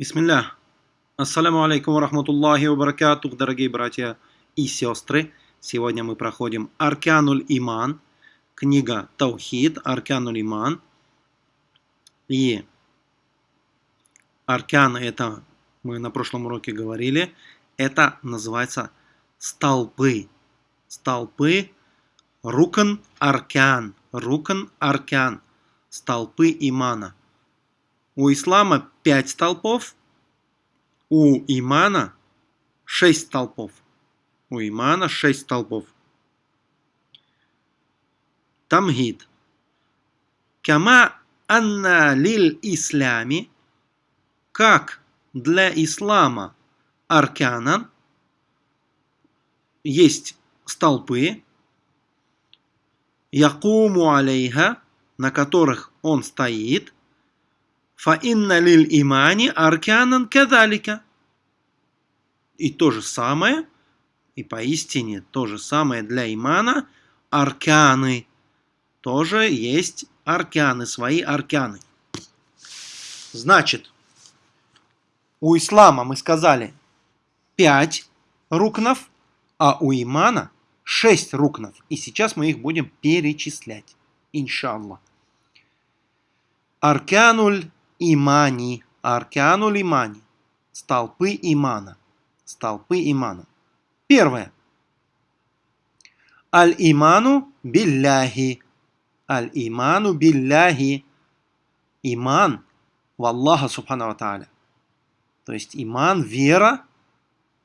Бисмилля. Ассаляму алейкум рахматуллахи ва баракатух, дорогие братья и сестры. Сегодня мы проходим Аркануль Иман, книга Таухид, Аркануль Иман. И Аркан это, мы на прошлом уроке говорили, это называется столпы. Столпы Рукан Аркан. Рукан Аркан. Столпы имана. У ислама пять столпов, у имана шесть столпов. У имана шесть столпов. Тамгид. Кама анна лиль ислями, как для ислама арканан, есть столпы, якуму алейха, на которых он стоит – Фаинна лиль имани арканан кадалика. И то же самое, и поистине то же самое для имана, арканы. Тоже есть арканы, свои арканы. Значит, у ислама мы сказали пять рукнов, а у имана шесть рукнов. И сейчас мы их будем перечислять. Иншаллах. Аркануль имани, аркану лимани, столпы имана, столпы имана. Первое. Аль-иману билляхи, аль-иману билляхи, иман в Аллаха Субхану Тааля. То есть иман, вера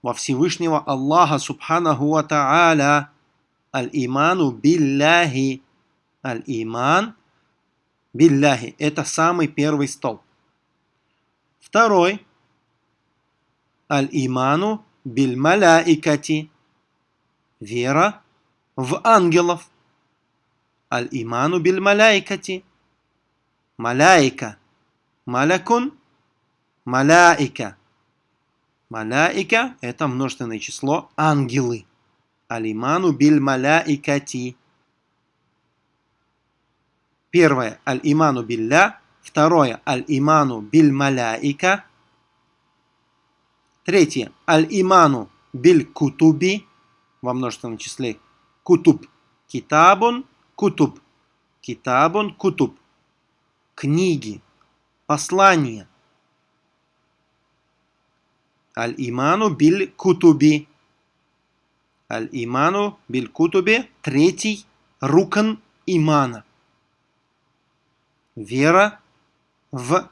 во Всевышнего Аллаха Субханаху Ва Тааля. Аль-иману билляхи, аль-иман билляхи. Это самый первый столб. Второй. Аль-иману биль маляикати. Вера в ангелов. Аль-иману биль маляикати. Маляика. Малякун. Маляика. Маляика – это множественное число ангелы. Алиману биль маляикати. Первое – аль-иману билля, Второе. Аль-иману биль маляика. Третье. Аль-иману биль кутуби. Во множественном числе. Кутуб. Китабун. Кутуб. Китабун. Кутуб. Книги. Послания. Аль-иману биль кутуби. Аль-иману биль кутуби. Третий. Рукан имана. Вера в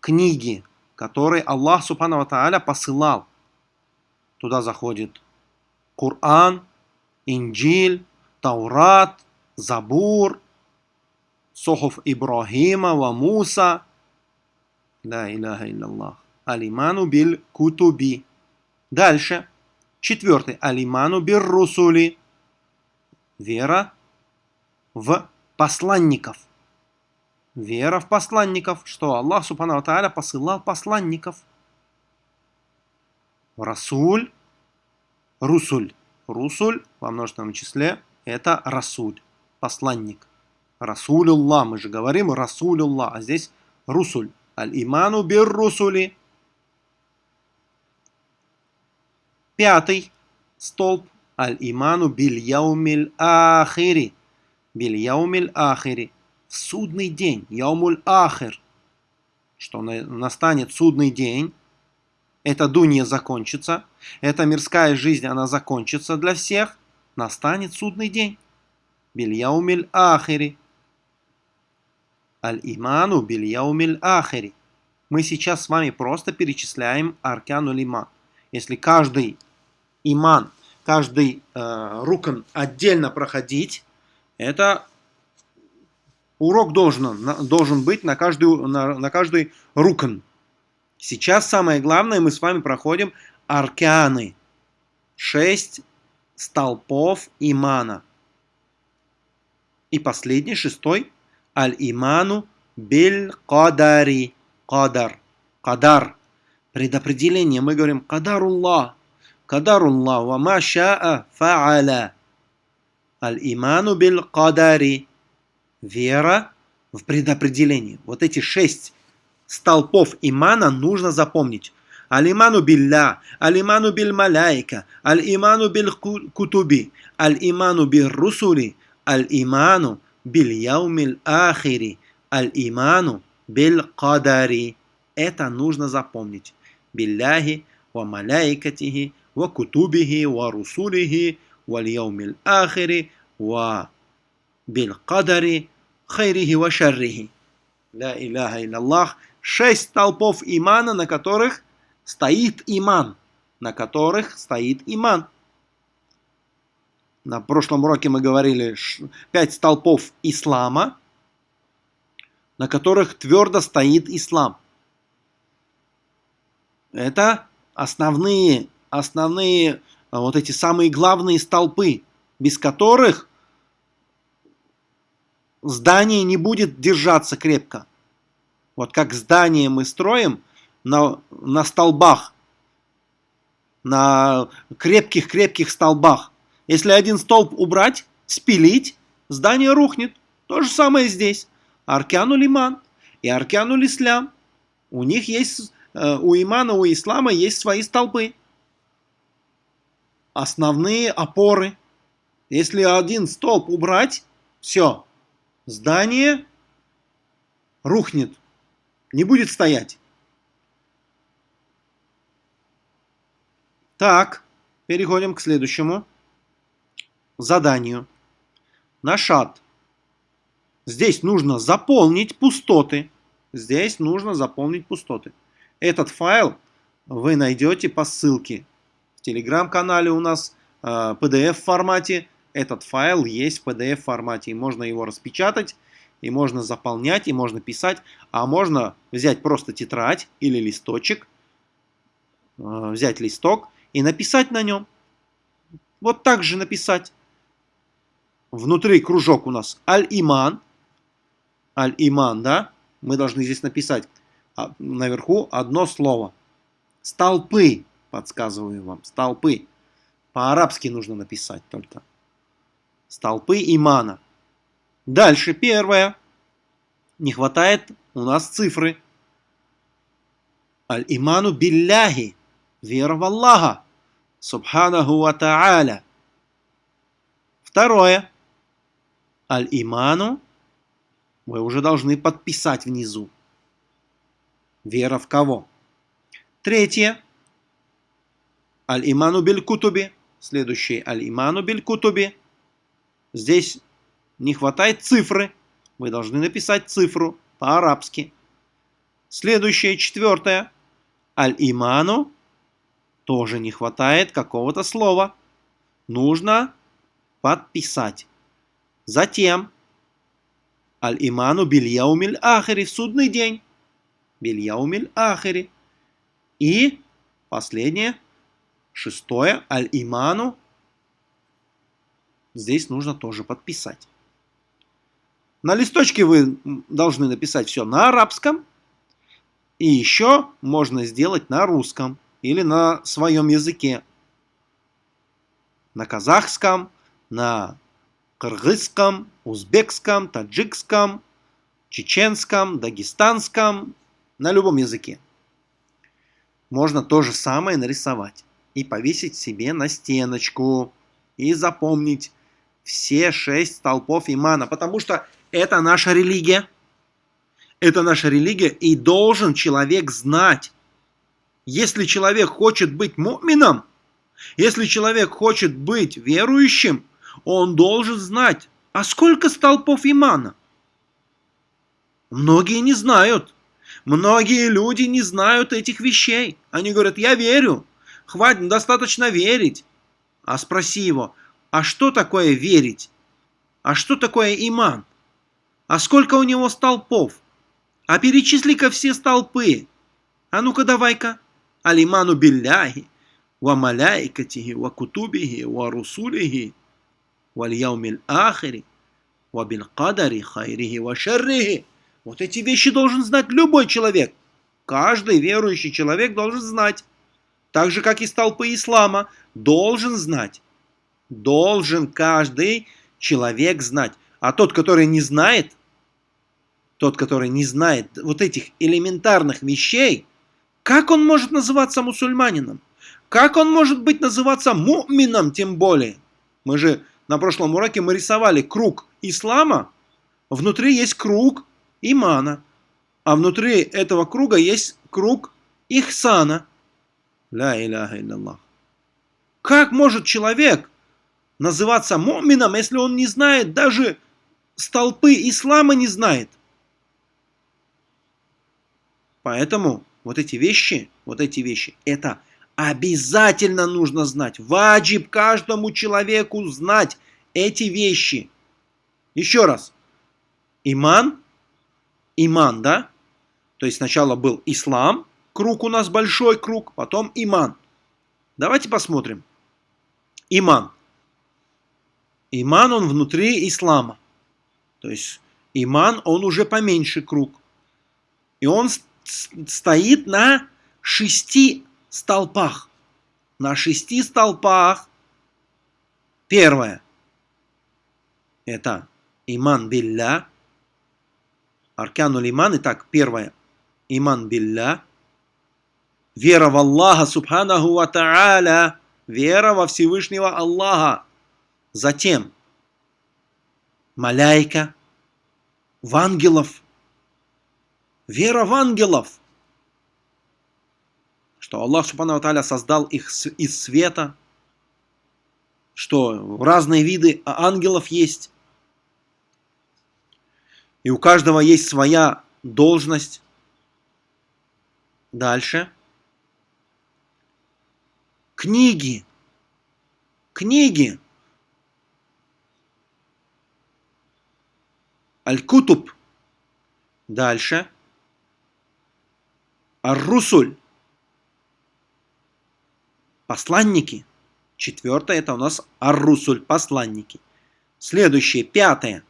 книги, которые Аллах Субхану Тааля посылал. Туда заходит Коран, Инджиль, Таурат, Забур, Сохов Ибрахима ва Муса. Ла иляха илляллах. Алиману бил кутуби. Дальше. Четвертый. Алиману бир русули. Вера в посланников вера в посланников, что Аллах Субхану Тааля посылал посланников. Расуль, Русуль. Русуль во множественном числе это Расуль, посланник. Расулюллах, мы же говорим Расулюллах, а здесь Русуль. Аль-иману бир Русули. Пятый столб. Аль-иману биль яумиль ахири. Биль яумиль ахири в судный день, Яумуль Ахер, что настанет судный день, эта дунья закончится, эта мирская жизнь, она закончится для всех, настанет судный день. Бильяумиль Ахери. Аль-Иману Бильяумиль Ахери. Мы сейчас с вами просто перечисляем Аркану Иман. Если каждый иман, каждый э, рукан отдельно проходить, это урок должен, должен быть на каждый, на, на каждый рукан. Сейчас самое главное, мы с вами проходим арканы. Шесть столпов имана. И последний, шестой, аль-иману биль кадари. Кадар. Кадар. Предопределение. Мы говорим кадаруллах. Кадаруллах. Ва ма ша'a фа'аля. Аль-иману биль кадари вера в предопределение. Вот эти шесть столпов имана нужно запомнить. Алиману билля, алиману биль маляйка, аль-иману биль кутуби, аль-иману биль русули, аль-иману биль яумиль ахири, аль-иману биль кадари. Это нужно запомнить. Билляхи, ва маляйкатихи, ва кутубихи, ва русулихи, ва яумиль ахири, ва биль кадари, хайрихи ва шаррихи. Ля иляха илляллах. Шесть столпов имана, на которых стоит иман. На которых стоит иман. На прошлом уроке мы говорили пять столпов ислама, на которых твердо стоит ислам. Это основные, основные вот эти самые главные столпы, без которых здание не будет держаться крепко. Вот как здание мы строим на, на столбах, на крепких-крепких столбах. Если один столб убрать, спилить, здание рухнет. То же самое здесь. Аркяну лиман и аркяну лислям. У них есть, э, у имана, у ислама есть свои столбы. Основные опоры. Если один столб убрать, все, здание рухнет, не будет стоять. Так, переходим к следующему заданию. Нашат. Здесь нужно заполнить пустоты. Здесь нужно заполнить пустоты. Этот файл вы найдете по ссылке. В телеграм-канале у нас э, PDF формате. Этот файл есть в PDF формате. И можно его распечатать, и можно заполнять, и можно писать. А можно взять просто тетрадь или листочек, э, взять листок и написать на нем. Вот так же написать. Внутри кружок у нас Аль-Иман. Аль-Иман, да? Мы должны здесь написать а, наверху одно слово. Столпы, подсказываю вам, столпы. По-арабски нужно написать только. Столпы имана. Дальше первое. Не хватает у нас цифры. Аль-иману билляхи. Вера в Аллаха. Субханаху ва та'аля. Второе. Аль-иману вы уже должны подписать внизу. Вера в кого? Третье. Аль-иману биль-кутуби. Следующий аль-иману биль-кутуби. Здесь не хватает цифры. Вы должны написать цифру по-арабски. Следующее, четвертое. Аль-иману тоже не хватает какого-то слова. Нужно подписать. Затем Аль-иману бильяумиль ахири в судный день. Бильяумиль ахири. И последнее, шестое, аль-иману. Здесь нужно тоже подписать. На листочке вы должны написать все на арабском. И еще можно сделать на русском или на своем языке. На казахском, на кыргызском, узбекском, таджикском, чеченском, дагестанском, на любом языке. Можно то же самое нарисовать и повесить себе на стеночку и запомнить все шесть столпов имана, потому что это наша религия. Это наша религия, и должен человек знать, если человек хочет быть мумином, если человек хочет быть верующим, он должен знать, а сколько столпов имана? Многие не знают. Многие люди не знают этих вещей. Они говорят, я верю. Хватит, достаточно верить. А спроси его, а что такое верить? А что такое иман? А сколько у него столпов? А перечисли-ка все столпы. А ну-ка давай-ка алиману билляхи, ва маляикатихи, ва кутубихи, ва русулихи, ва яумил ахири, ва бил кадари хайрихи ва шаррихи. Вот эти вещи должен знать любой человек. Каждый верующий человек должен знать. Так же, как и столпы ислама, должен знать. Должен каждый человек знать. А тот, который не знает, тот, который не знает вот этих элементарных вещей, как он может называться мусульманином? Как он может быть называться мумином тем более? Мы же на прошлом уроке мы рисовали круг ислама, внутри есть круг имана, а внутри этого круга есть круг ихсана. Ля иляха илляллах. Как может человек называться мумином, если он не знает, даже столпы ислама не знает? Поэтому вот эти вещи, вот эти вещи, это обязательно нужно знать. Ваджиб каждому человеку знать эти вещи. Еще раз. Иман, иман, да? То есть сначала был ислам, круг у нас большой круг, потом иман. Давайте посмотрим. Иман. Иман, он внутри ислама. То есть иман, он уже поменьше круг. И он стоит на шести столпах. На шести столпах. Первое. Это иман билля. Аркануль иман. Итак, первое. Иман билля. Вера в Аллаха, субханаху ва та'аля. Вера во Всевышнего Аллаха. Затем маляйка, в ангелов, вера в ангелов, что Аллах Субхану Тааля создал их из света, что разные виды ангелов есть, и у каждого есть своя должность. Дальше. Книги. Книги. Аль-Кутуб. Дальше. Ар-Русуль. Посланники. Четвертое это у нас Ар-Русуль. Посланники. Следующее, пятое.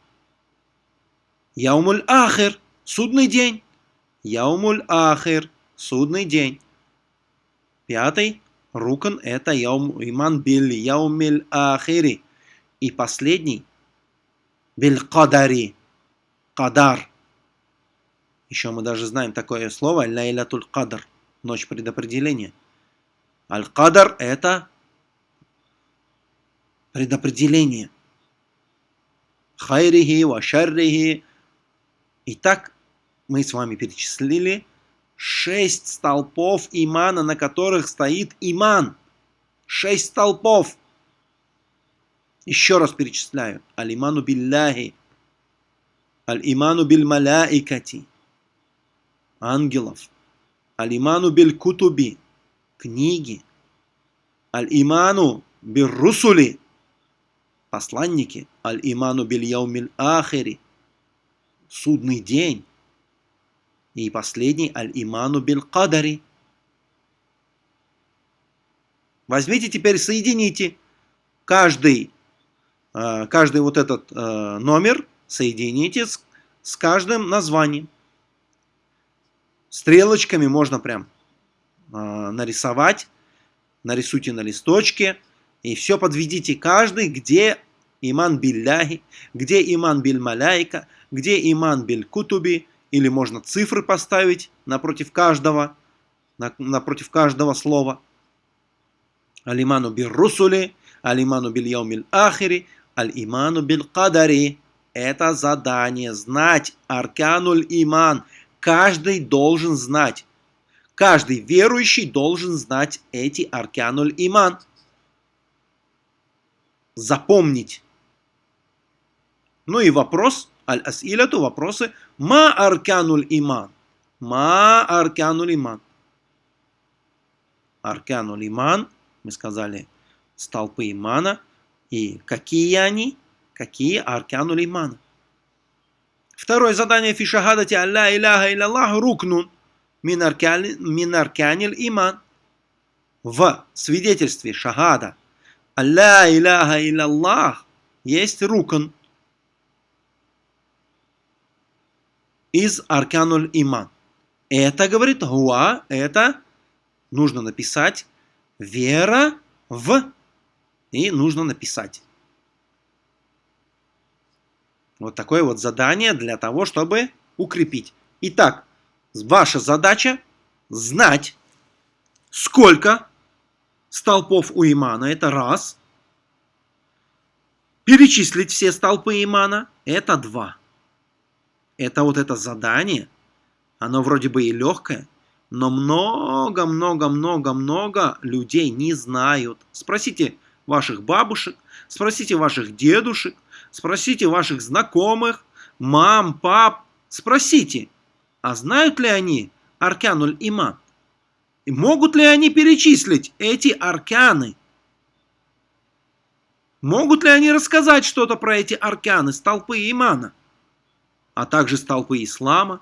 Яумуль Ахир. Судный день. Яумуль Ахир. Судный день. Пятый. Рукан это яум, иман билли. Яумиль Ахири. И последний. Биль Кадари Кадар. Еще мы даже знаем такое слово Лайлатуль Кадр. Ночь предопределения. Аль-Кадар это предопределение. Хайрихи, вашаррихи. Итак, мы с вами перечислили шесть столпов имана, на которых стоит иман. Шесть столпов. Еще раз перечисляю. Алиману билляхи, Аль-иману биль маляикати. Ангелов. Аль-иману биль кутуби. Книги. Аль-иману биль русули. Посланники. Аль-иману биль яумиль ахири. Судный день. И последний аль-иману биль кадари. Возьмите теперь, соедините каждый, э, каждый вот этот э, номер соедините с, с каждым названием. Стрелочками можно прям э, нарисовать. Нарисуйте на листочке. И все подведите каждый, где иман билляхи, где иман биль маляйка, где иман биль кутуби. Или можно цифры поставить напротив каждого, на, напротив каждого слова. Алиману бил русули, алиману бил яумиль ахири, аль-иману бил кадари это задание, знать аркануль иман. Каждый должен знать. Каждый верующий должен знать эти аркануль иман. Запомнить. Ну и вопрос, аль-асиляту, вопросы. Ма аркануль иман. Ма аркануль иман. Аркануль иман, мы сказали, столпы имана. И какие они? Какие аркануль имана? Второе задание фи шахадати Алла иляха илlallah рукнун мин арканил иман. В свидетельстве шахада Алла иляха илlallah есть рукн из аркануль иман. Это, говорит, гуа, это нужно написать вера в, и нужно написать. Вот такое вот задание для того, чтобы укрепить. Итак, ваша задача знать, сколько столпов у имана. Это раз. Перечислить все столпы имана. Это два. Это вот это задание. Оно вроде бы и легкое, но много-много-много-много людей не знают. Спросите ваших бабушек, спросите ваших дедушек, спросите ваших знакомых, мам, пап, спросите, а знают ли они аркануль иман? И могут ли они перечислить эти арканы? Могут ли они рассказать что-то про эти арканы, столпы имана? А также столпы ислама?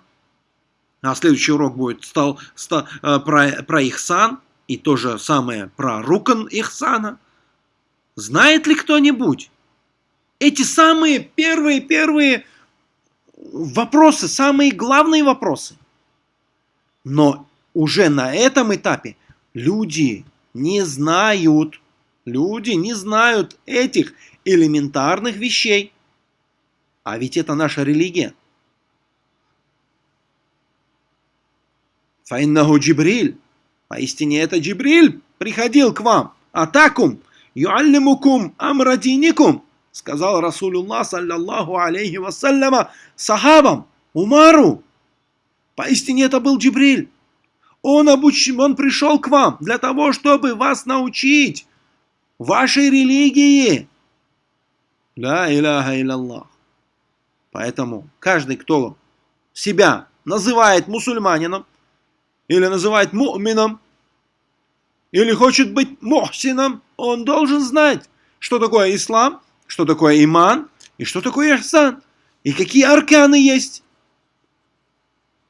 А следующий урок будет стал, стал, э, про, про Ихсан и то же самое про Рукан Ихсана. Знает ли кто-нибудь? Эти самые первые-первые вопросы, самые главные вопросы. Но уже на этом этапе люди не знают, люди не знают этих элементарных вещей. А ведь это наша религия. Фаиннаху Джибриль. Поистине это Джибриль приходил к вам. Атакум, юаллимукум амрадиникум. Сказал Расулуллах, саллаллаху алейхи вассаляма, сахабам, Умару. Поистине это был Джибриль. Он, обуч... он пришел к вам для того, чтобы вас научить вашей религии. Ла иляха илlallah. Поэтому каждый, кто себя называет мусульманином, или называет мумином, или хочет быть мухсином, он должен знать, что такое ислам, что такое иман и что такое ихсан, и какие арканы есть.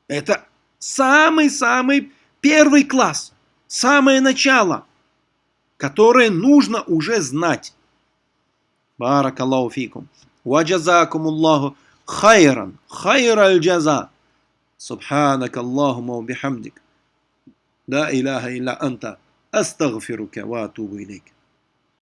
Это самый-самый первый класс, самое начало, которое нужно уже знать. بارك الله فيكم وجزاكم الله خيرا خير الجزاء سبحانك اللهم وبحمدك لا إله إلا أنت أستغفرك وأتوب إليك